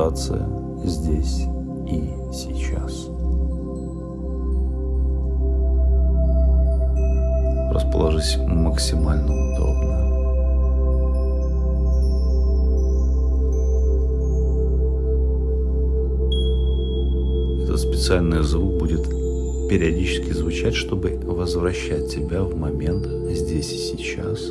медитация здесь и сейчас. Расположись максимально удобно. Этот специальный звук будет периодически звучать, чтобы возвращать тебя в момент здесь и сейчас.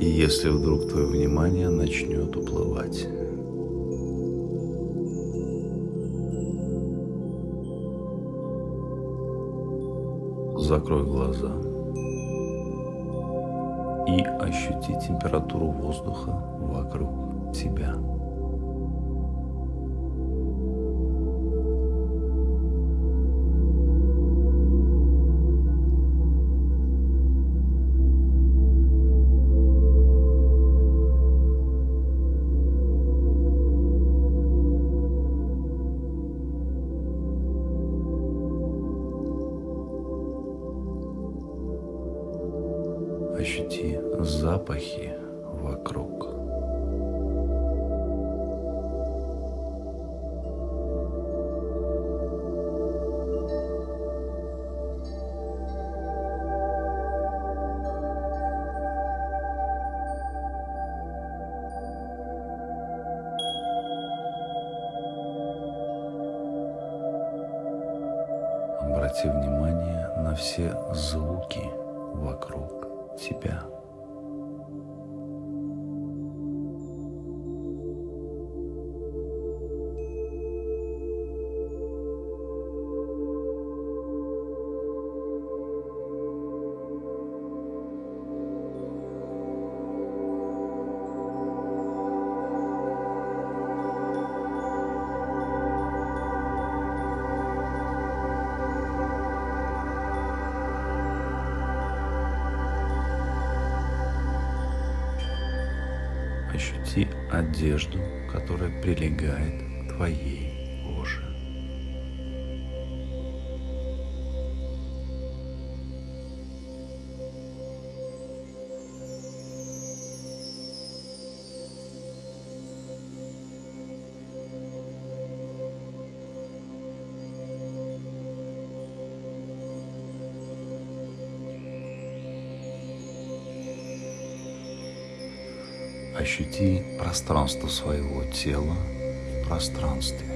И если вдруг твое внимание начнет уплывать. Закрой глаза и ощути температуру воздуха вокруг тебя. Вокруг. Одежду, которая прилегает к твоей Ощути пространство своего тела в пространстве.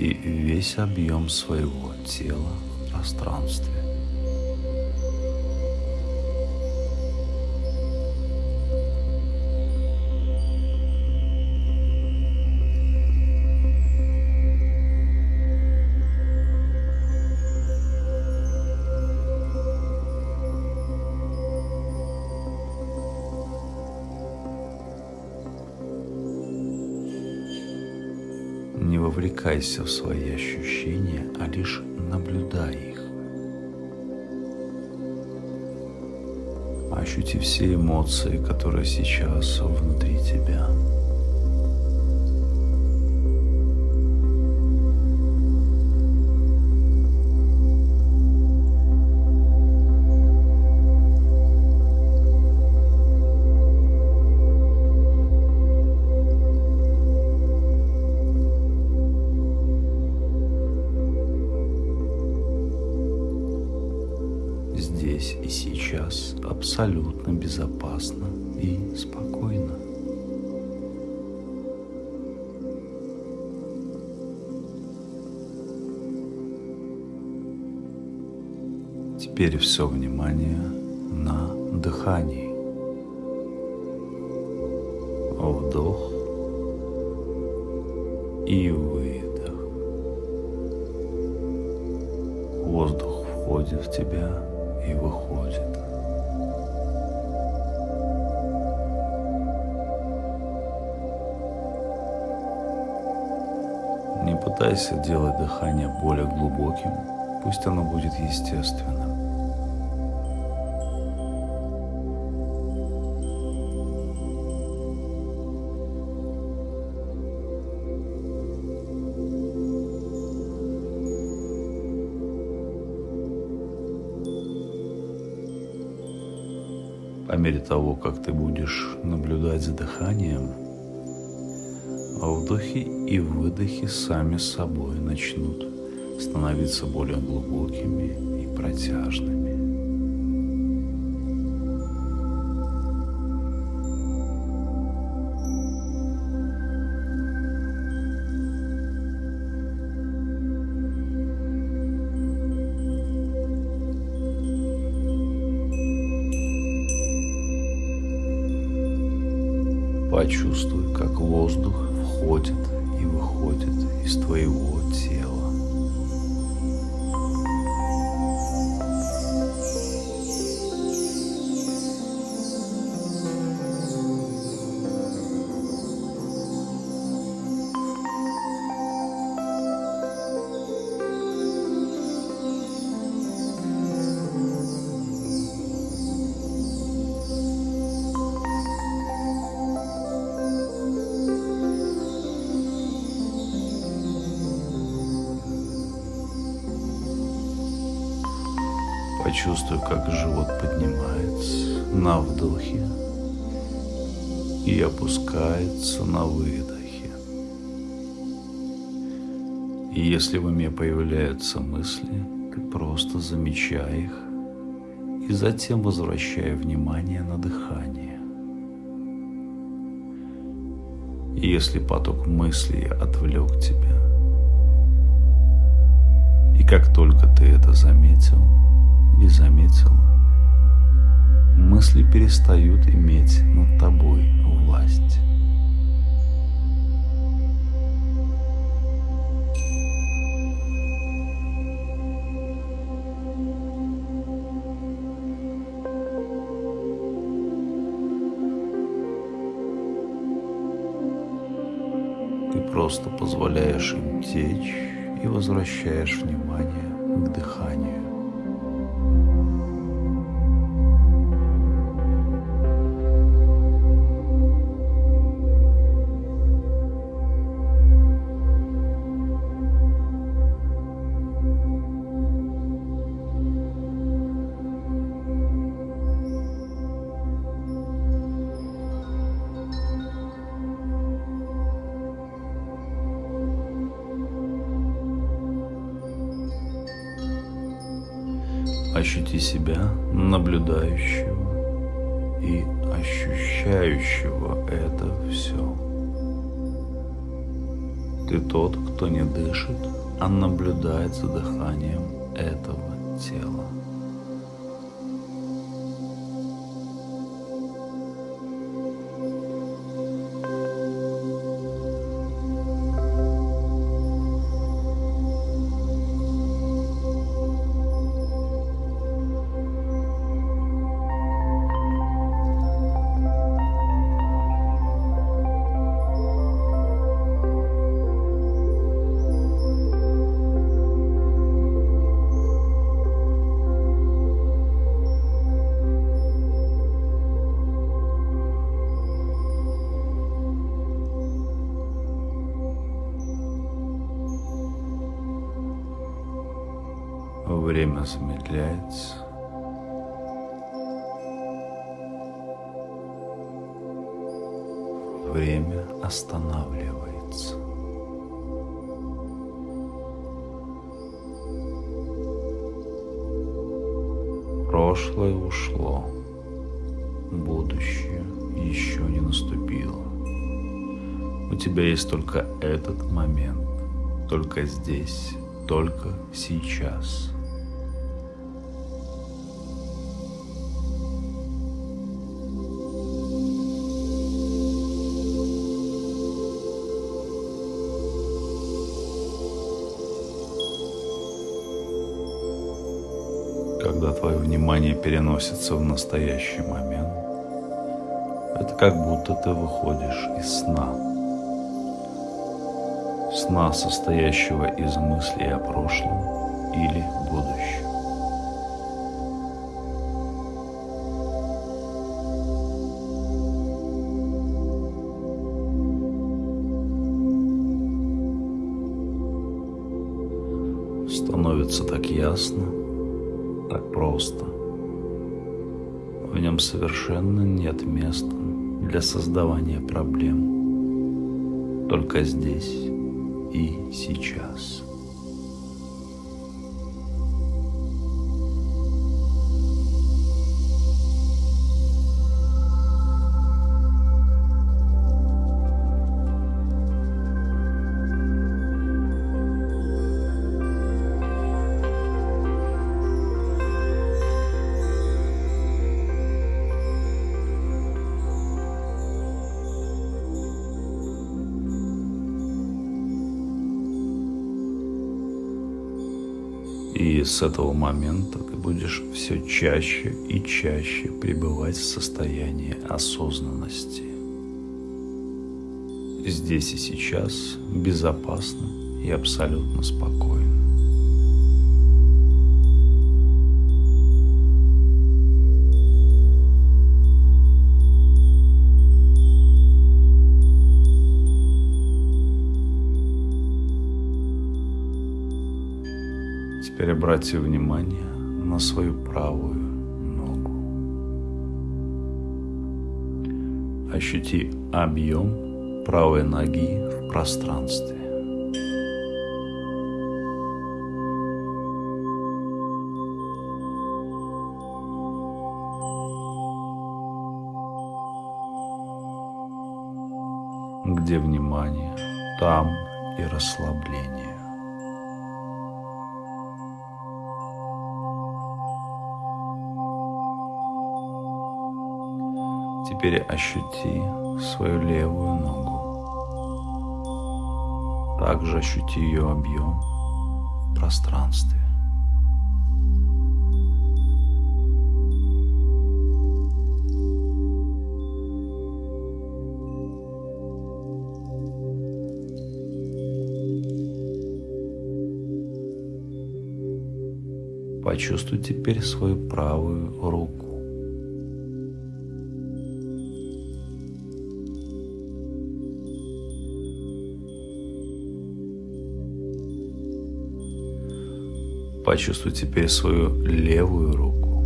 Ощути весь объем своего тела в пространстве. Не вовлекайся в свои ощущения, а лишь наблюдай их. Ощути все эмоции, которые сейчас внутри тебя. Абсолютно безопасно и спокойно. Теперь все внимание на дыхании. Вдох и выдох. Воздух входит в тебя и выходит. Пытайся делать дыхание более глубоким, пусть оно будет естественным. По мере того, как ты будешь наблюдать за дыханием, вдохи и выдохи сами собой начнут становиться более глубокими и протяжными. Почувствуй, Почувствуй, как живот поднимается на вдохе и опускается на выдохе. И если в уме появляются мысли, ты просто замечай их и затем возвращай внимание на дыхание. И если поток мыслей отвлек тебя, и как только ты это заметил, и заметил, мысли перестают иметь над тобой власть. Ты просто позволяешь им течь и возвращаешь внимание к дыханию. Ощути себя наблюдающего и ощущающего это все. Ты тот, кто не дышит, а наблюдает за дыханием этого тела. Время замедляется. Время останавливается. Прошлое ушло, будущее еще не наступило. У тебя есть только этот момент, только здесь, только сейчас. Когда твое внимание переносится в настоящий момент, это как будто ты выходишь из сна. сна, состоящего из мыслей о прошлом или будущем. становится так ясно, совершенно нет места для создавания проблем. Только здесь и сейчас. С этого момента ты будешь все чаще и чаще пребывать в состоянии осознанности. Здесь и сейчас безопасно и абсолютно спокойно. Теперь обрати внимание на свою правую ногу. Ощути объем правой ноги в пространстве. Где внимание, там и расслабление. Теперь ощути свою левую ногу. Также ощути ее объем в пространстве. Почувствуй теперь свою правую руку. Почувствуй теперь свою левую руку.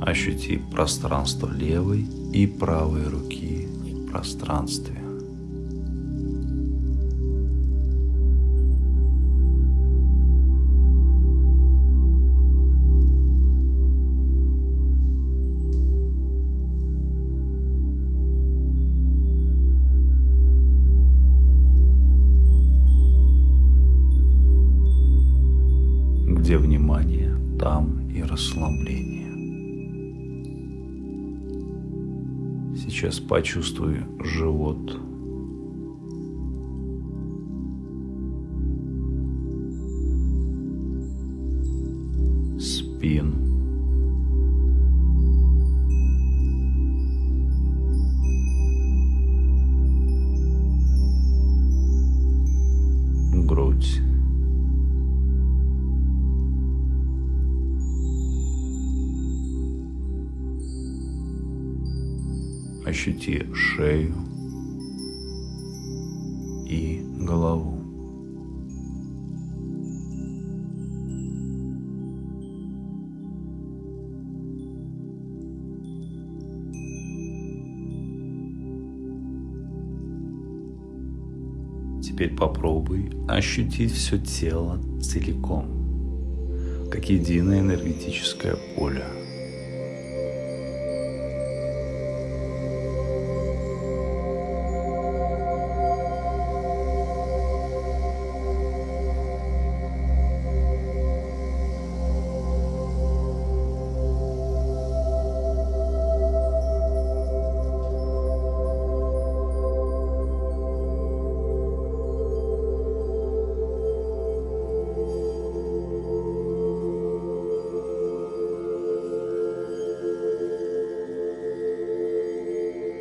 Ощути пространство левой и правой руки в пространстве. Почувствуй живот. Спину. Грудь. Ощути шею и голову. Теперь попробуй ощутить все тело целиком, как единое энергетическое поле –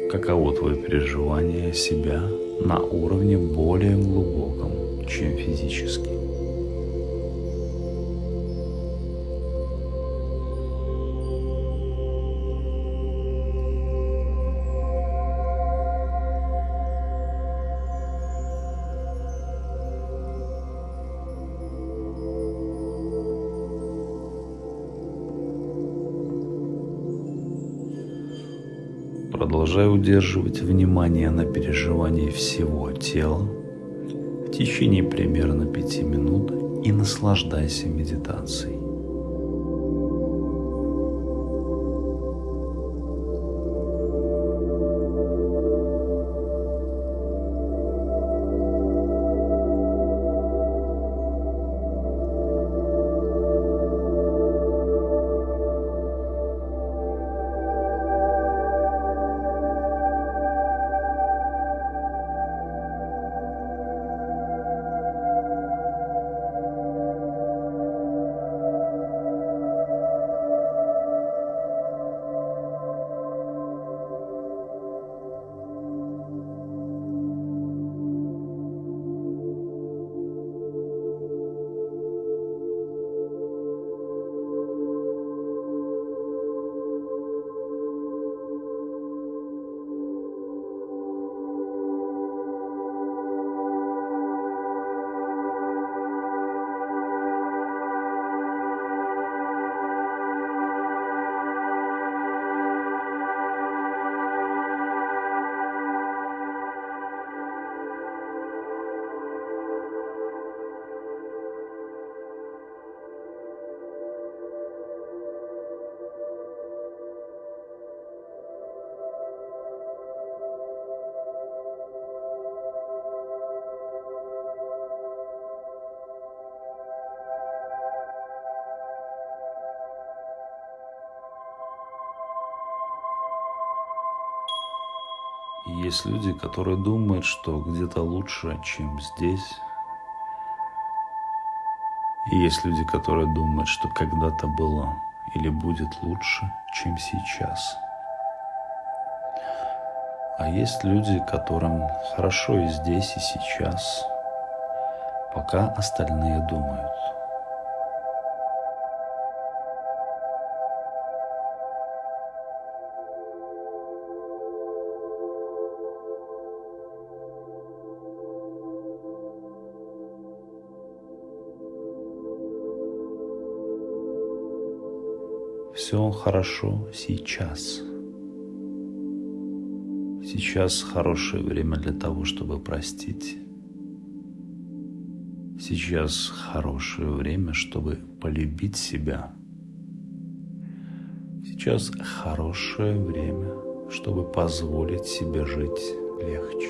каково твое переживание себя на уровне более глубоком, чем физически. Продолжай удерживать внимание на переживании всего тела в течение примерно пяти минут и наслаждайся медитацией. Есть люди, которые думают, что где-то лучше, чем здесь. И есть люди, которые думают, что когда-то было или будет лучше, чем сейчас. А есть люди, которым хорошо и здесь, и сейчас, пока остальные думают. Все хорошо сейчас. Сейчас хорошее время для того, чтобы простить. Сейчас хорошее время, чтобы полюбить себя. Сейчас хорошее время, чтобы позволить себе жить легче.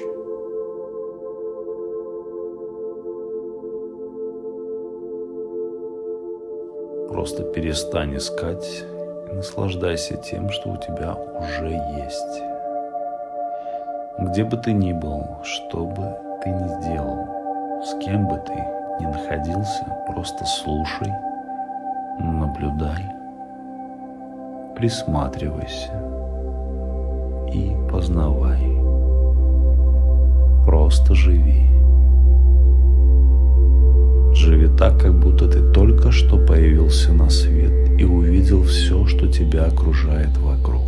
Просто перестань искать наслаждайся тем, что у тебя уже есть. Где бы ты ни был, что бы ты ни сделал, с кем бы ты ни находился, просто слушай, наблюдай, присматривайся и познавай. Просто живи. Живи так, как будто ты только что появился на свет и увидел все, что тебя окружает вокруг.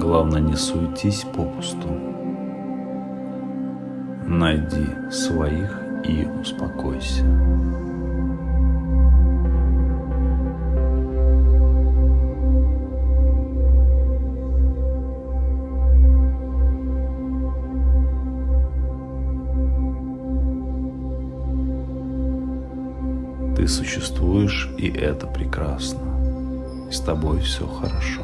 Главное, не суетись попусту. Найди своих и успокойся. Ты существуешь, и это прекрасно. И с тобой все хорошо.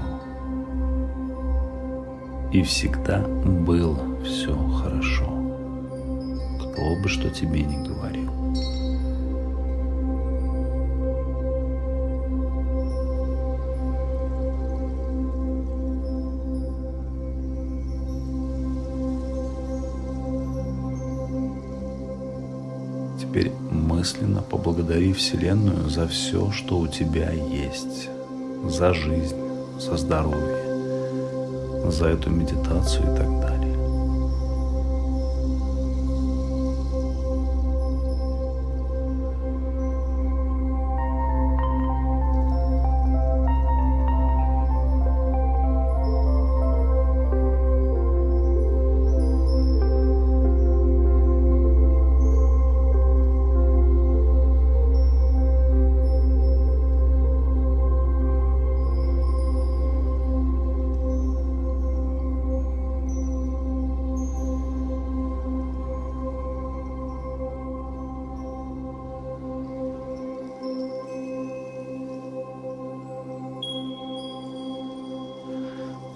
И всегда было все хорошо. Кто бы что тебе ни говорил. Мысленно поблагодари Вселенную за все, что у тебя есть, за жизнь, за здоровье, за эту медитацию и так далее.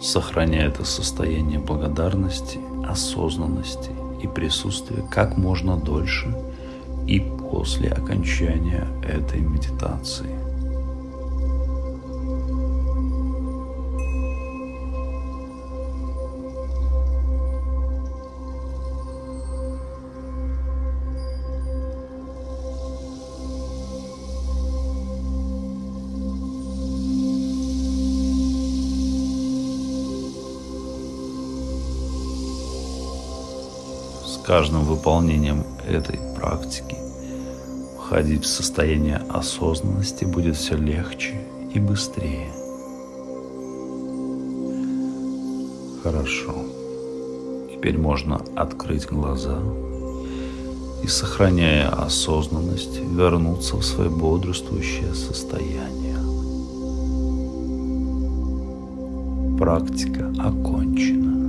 Сохраняя это состояние благодарности, осознанности и присутствия как можно дольше и после окончания этой медитации. Каждым выполнением этой практики входить в состояние осознанности будет все легче и быстрее. Хорошо. Теперь можно открыть глаза и, сохраняя осознанность, вернуться в свое бодрствующее состояние. Практика окончена.